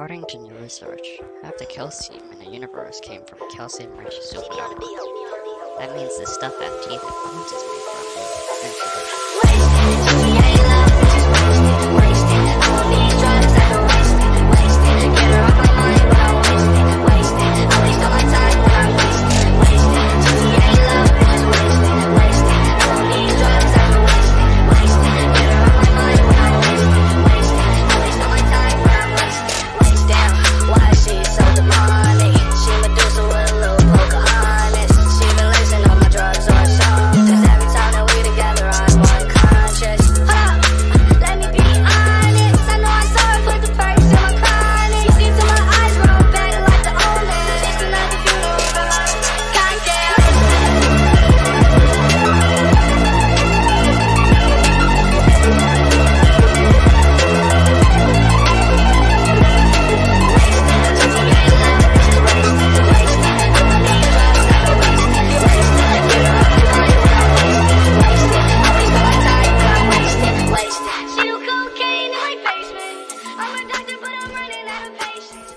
According to new research, half the calcium in the universe came from calcium-rich supernova. That means the stuff that teeth and bones is made from is Congratulations.